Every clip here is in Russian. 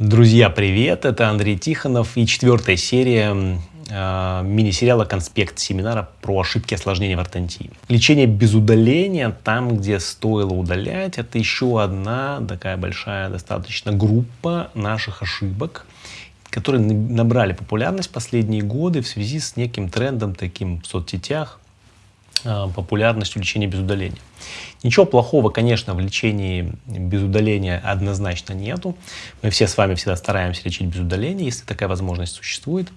Друзья, привет! Это Андрей Тихонов и четвертая серия э, мини-сериала «Конспект семинара» про ошибки осложнения в ортодонтии. Лечение без удаления, там, где стоило удалять, это еще одна такая большая достаточно группа наших ошибок, которые набрали популярность последние годы в связи с неким трендом таким в соцсетях, популярностью лечения без удаления. Ничего плохого, конечно, в лечении без удаления однозначно нету. Мы все с вами всегда стараемся лечить без удаления, если такая возможность существует.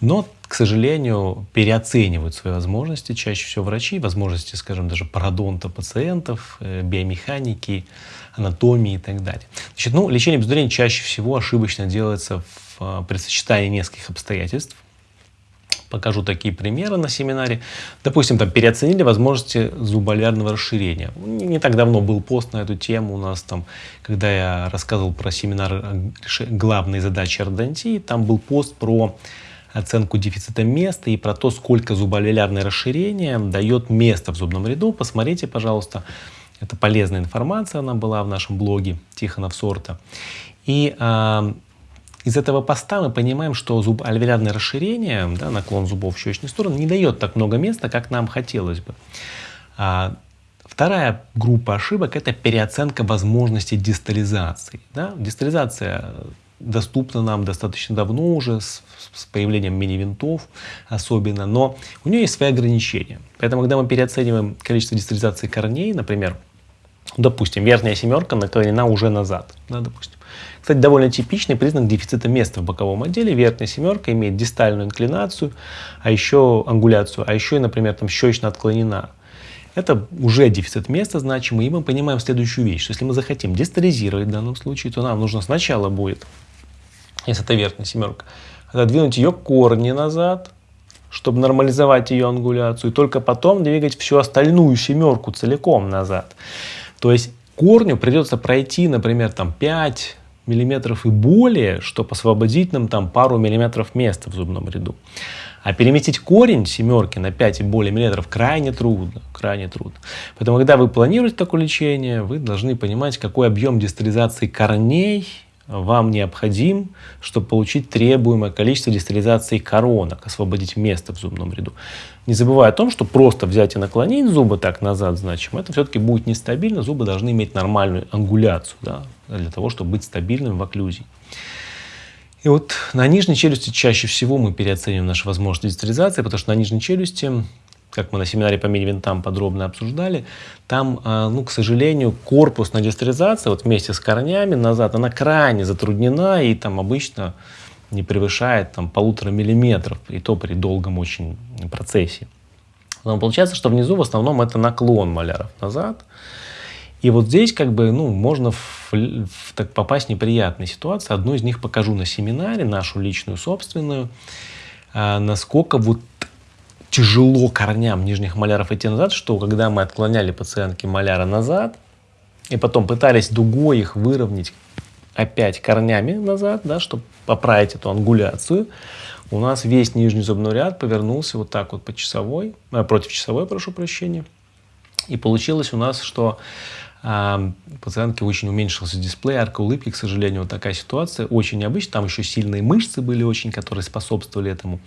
Но, к сожалению, переоценивают свои возможности чаще всего врачи, возможности, скажем, даже пародонта пациентов, э, биомеханики, анатомии и так далее. Значит, ну, лечение без удаления чаще всего ошибочно делается в, э, при сочетании нескольких обстоятельств покажу такие примеры на семинаре. Допустим, там переоценили возможности зуболярного расширения. Не так давно был пост на эту тему у нас там, когда я рассказывал про семинар главные задачи ордонтии, там был пост про оценку дефицита места и про то, сколько зуболярное расширение дает место в зубном ряду. Посмотрите, пожалуйста, это полезная информация, она была в нашем блоге Тихонов Сорта. И а, из этого поста мы понимаем, что зуб альвеолярное расширение, да, наклон зубов в щечную сторону, не дает так много места, как нам хотелось бы. А, вторая группа ошибок – это переоценка возможности дистализации. Да? Дистализация доступна нам достаточно давно уже, с, с появлением мини-винтов особенно, но у нее есть свои ограничения. Поэтому, когда мы переоцениваем количество дистализации корней, например, допустим, верхняя семерка наклонена уже назад, да, допустим, кстати, довольно типичный признак дефицита места в боковом отделе. Верхняя семерка имеет дистальную инклинацию, а еще ангуляцию, а еще, например, там щечно отклонена. Это уже дефицит места значимый, и мы понимаем следующую вещь, что если мы захотим дистализировать в данном случае, то нам нужно сначала будет, если это верхняя семерка, отодвинуть ее корни назад, чтобы нормализовать ее ангуляцию, и только потом двигать всю остальную семерку целиком назад. То есть корню придется пройти, например, там 5 миллиметров и более, чтобы освободить нам там пару миллиметров места в зубном ряду. А переместить корень семерки на 5 и более миллиметров крайне трудно, крайне трудно. Поэтому, когда вы планируете такое лечение, вы должны понимать, какой объем дистализации корней вам необходим, чтобы получить требуемое количество дистализации коронок, освободить место в зубном ряду. Не забывая о том, что просто взять и наклонить зубы так назад значимо, это все-таки будет нестабильно, зубы должны иметь нормальную ангуляцию да, для того, чтобы быть стабильным в окклюзии. И вот на нижней челюсти чаще всего мы переоцениваем наши возможности дистализации, потому что на нижней челюсти как мы на семинаре по мини-винтам подробно обсуждали, там, а, ну, к сожалению, корпусная дистеризация вот вместе с корнями назад, она крайне затруднена и там обычно не превышает там полутора миллиметров, и то при долгом очень процессе. Но получается, что внизу в основном это наклон маляров назад. И вот здесь как бы, ну, можно в, в, так попасть в неприятные ситуации. Одну из них покажу на семинаре, нашу личную, собственную, а, насколько вот тяжело корням нижних маляров идти назад, что когда мы отклоняли пациентки маляра назад, и потом пытались дугой их выровнять опять корнями назад, да, чтобы поправить эту ангуляцию, у нас весь нижний зубной ряд повернулся вот так вот по часовой, э, против часовой, прошу прощения. И получилось у нас, что а, пациентки очень уменьшился дисплей, арка улыбки, к сожалению, вот такая ситуация, очень необычная, там еще сильные мышцы были очень, которые способствовали этому.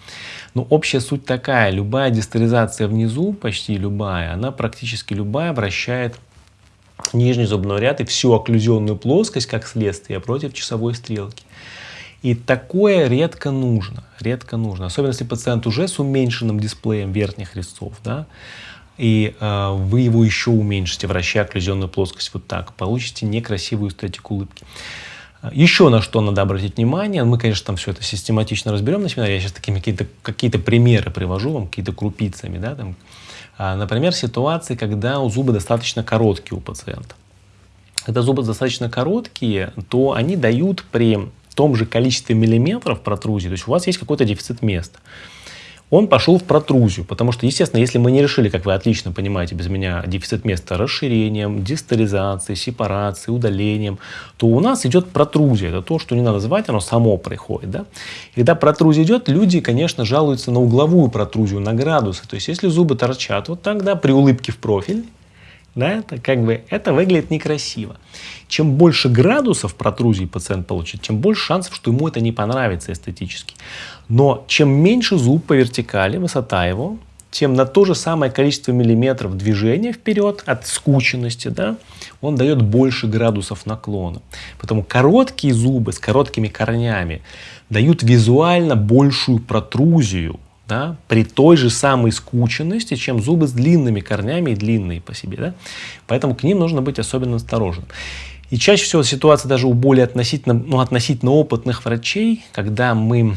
Но общая суть такая, любая дистализация внизу, почти любая, она практически любая вращает нижний зубной ряд и всю окклюзионную плоскость, как следствие, против часовой стрелки. И такое редко нужно, редко нужно, особенно если пациент уже с уменьшенным дисплеем верхних резцов, да, и э, вы его еще уменьшите, вращая окклюзионную плоскость вот так, получите некрасивую эстетику улыбки. Еще на что надо обратить внимание, мы, конечно, там все это систематично разберем на семинаре, я сейчас такие какие-то какие примеры привожу вам, какие-то крупицами, да, там, а, например, ситуации, когда у зубы достаточно короткие у пациента. Когда зубы достаточно короткие, то они дают при том же количестве миллиметров протрузии, то есть у вас есть какой-то дефицит места он пошел в протрузию, потому что, естественно, если мы не решили, как вы отлично понимаете без меня, дефицит места расширением, дистализацией, сепарацией, удалением, то у нас идет протрузия. Это то, что не надо звать, оно само приходит. Да? И когда протрузия идет, люди, конечно, жалуются на угловую протрузию, на градусы. То есть, если зубы торчат вот так, да, при улыбке в профиль, Да, это как бы это выглядит некрасиво. Чем больше градусов протрузии пациент получит, тем больше шансов, что ему это не понравится эстетически. Но чем меньше зуб по вертикали, высота его, тем на то же самое количество миллиметров движения вперед от скученности, да, он дает больше градусов наклона. Поэтому короткие зубы с короткими корнями дают визуально большую протрузию да, при той же самой скученности, чем зубы с длинными корнями и длинные по себе. Да? Поэтому к ним нужно быть особенно осторожным. И чаще всего ситуация даже у более относительно, ну, относительно опытных врачей, когда мы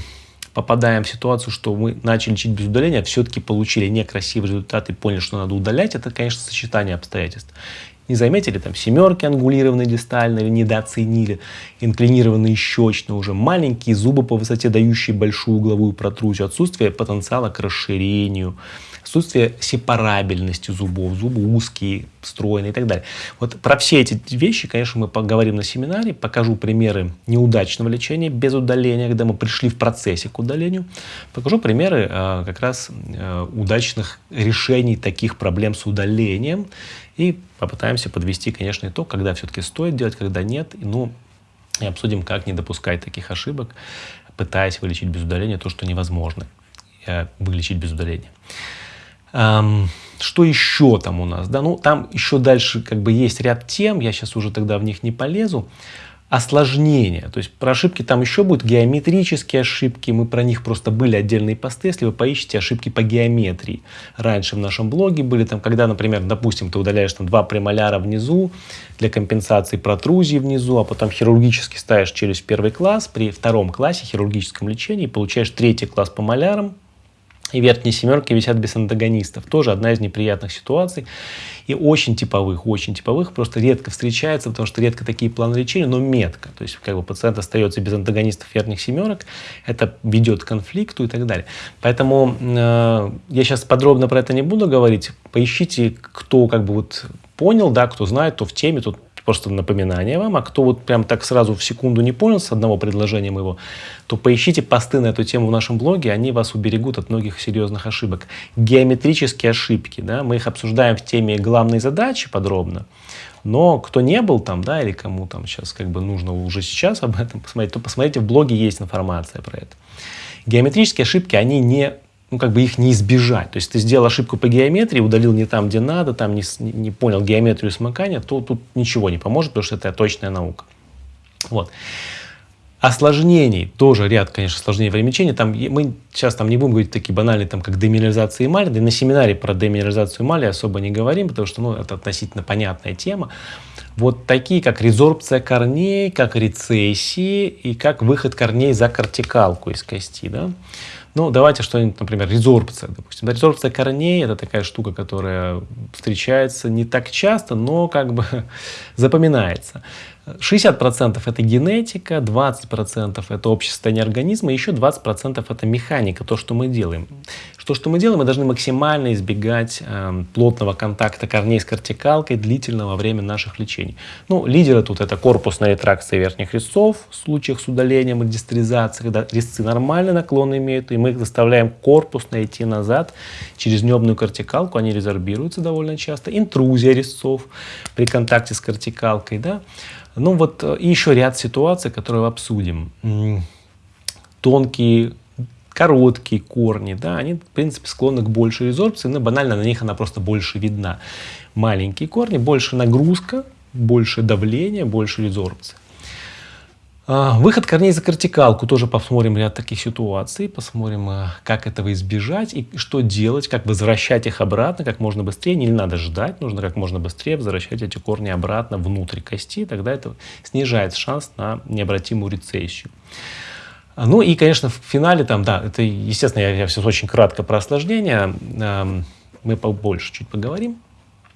попадаем в ситуацию, что мы начали лечить без удаления, а все-таки получили некрасивый результат и поняли, что надо удалять, это, конечно, сочетание обстоятельств. Не заметили там семерки ангулированные дистально или недооценили, инклинированные щечные уже, маленькие зубы по высоте, дающие большую угловую протрузию, отсутствие потенциала к расширению, отсутствие сепарабельности зубов, зубы узкие, стройные и так далее. Вот про все эти вещи, конечно, мы поговорим на семинаре, покажу примеры неудачного лечения без удаления, когда мы пришли в процессе к удалению, покажу примеры э, как раз э, удачных решений таких проблем с удалением и попытаемся подвести, конечно, итог, когда все-таки стоит делать, когда нет, ну, и обсудим, как не допускать таких ошибок, пытаясь вылечить без удаления то, что невозможно э, вылечить без удаления. Что еще там у нас? Да, ну, там еще дальше как бы есть ряд тем, я сейчас уже тогда в них не полезу. Осложнения, то есть про ошибки там еще будут геометрические ошибки, мы про них просто были отдельные посты, если вы поищете ошибки по геометрии. Раньше в нашем блоге были там, когда, например, допустим, ты удаляешь там два премоляра внизу для компенсации протрузии внизу, а потом хирургически ставишь челюсть первый класс, при втором классе хирургическом лечении получаешь третий класс по малярам, и верхние семерки висят без антагонистов. Тоже одна из неприятных ситуаций. И очень типовых, очень типовых, просто редко встречается, потому что редко такие планы лечения, но метко. То есть как бы пациент остается без антагонистов верхних семерок, это ведет к конфликту и так далее. Поэтому э, я сейчас подробно про это не буду говорить. Поищите, кто как бы вот понял, да, кто знает, кто в теме, тот просто напоминание вам. А кто вот прям так сразу в секунду не понял с одного предложения моего, то поищите посты на эту тему в нашем блоге, они вас уберегут от многих серьезных ошибок. Геометрические ошибки, да, мы их обсуждаем в теме главной задачи подробно. Но кто не был там, да, или кому там сейчас как бы нужно уже сейчас об этом посмотреть, то посмотрите, в блоге есть информация про это. Геометрические ошибки, они не ну, как бы их не избежать. То есть ты сделал ошибку по геометрии, удалил не там, где надо, там не, не понял геометрию смыкания, то тут ничего не поможет, потому что это точная наука. Вот. Осложнений, тоже ряд, конечно, осложнений в лечения. Там, мы сейчас там не будем говорить такие банальные, там, как деминерализация эмали. Да и на семинаре про деминерализацию эмали особо не говорим, потому что ну, это относительно понятная тема. Вот такие, как резорбция корней, как рецессии и как выход корней за кортикалку из кости. Да? Ну, давайте что-нибудь, например, резорбция, допустим. Резорбция корней – это такая штука, которая встречается не так часто, но как бы запоминается. 60% это генетика, 20% это общее состояние организма, еще 20% это механика, то, что мы делаем. Что, что мы делаем, мы должны максимально избегать э, плотного контакта корней с кортикалкой длительного во время наших лечений. Ну, лидеры тут это корпусная ретракция верхних резцов в случаях с удалением и дистеризацией, когда резцы нормально наклон имеют, и мы их заставляем корпусно идти назад через небную кортикалку, они резорбируются довольно часто. Интрузия резцов при контакте с кортикалкой, да. Ну вот э, и еще ряд ситуаций, которые обсудим. Тонкие короткие корни, да, они, в принципе, склонны к большей резорбции, но банально на них она просто больше видна. Маленькие корни, больше нагрузка, больше давление, больше резорбции. А, выход корней за кортикалку. Тоже посмотрим ряд таких ситуаций. Посмотрим, а, как этого избежать и что делать, как возвращать их обратно как можно быстрее. Не надо ждать, нужно как можно быстрее возвращать эти корни обратно внутрь кости. Тогда это снижает шанс на необратимую рецессию. Ну и, конечно, в финале там, да, это, естественно, я, я все очень кратко про осложнения, э, мы побольше чуть поговорим.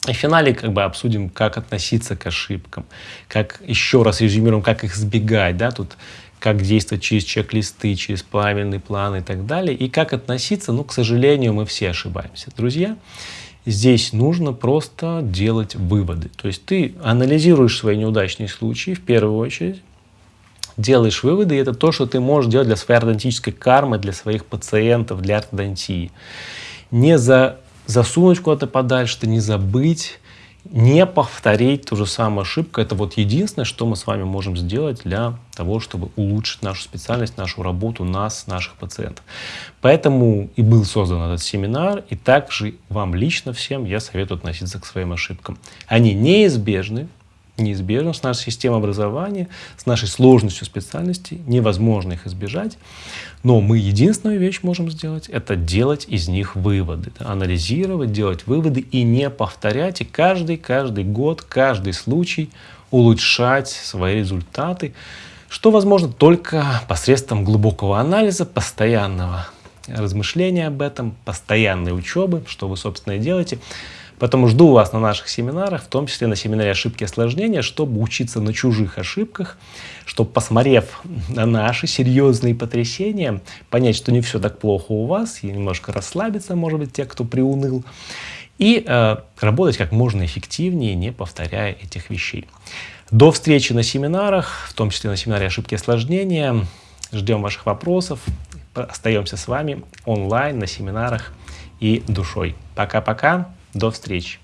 И в финале как бы обсудим, как относиться к ошибкам, как еще раз резюмируем, как их избегать, да, тут как действовать через чек-листы, через правильный план и так далее, и как относиться, ну, к сожалению, мы все ошибаемся. Друзья, здесь нужно просто делать выводы. То есть ты анализируешь свои неудачные случаи в первую очередь, делаешь выводы, и это то, что ты можешь делать для своей ортодонтической кармы, для своих пациентов, для ортодонтии. Не за, засунуть куда-то подальше, не забыть, не повторить ту же самую ошибку. Это вот единственное, что мы с вами можем сделать для того, чтобы улучшить нашу специальность, нашу работу, нас, наших пациентов. Поэтому и был создан этот семинар, и также вам лично всем я советую относиться к своим ошибкам. Они неизбежны, неизбежно с нашей системой образования, с нашей сложностью специальности, невозможно их избежать. Но мы единственную вещь можем сделать, это делать из них выводы, анализировать, делать выводы и не повторять, и каждый, каждый год, каждый случай улучшать свои результаты, что возможно только посредством глубокого анализа, постоянного размышления об этом, постоянной учебы, что вы, собственно, и делаете. Поэтому жду вас на наших семинарах, в том числе на семинаре ошибки и осложнения, чтобы учиться на чужих ошибках, чтобы, посмотрев на наши серьезные потрясения, понять, что не все так плохо у вас, и немножко расслабиться, может быть, те, кто приуныл, и э, работать как можно эффективнее, не повторяя этих вещей. До встречи на семинарах, в том числе на семинаре ошибки и осложнения. Ждем ваших вопросов. Остаемся с вами онлайн на семинарах и душой. Пока-пока. До встречи!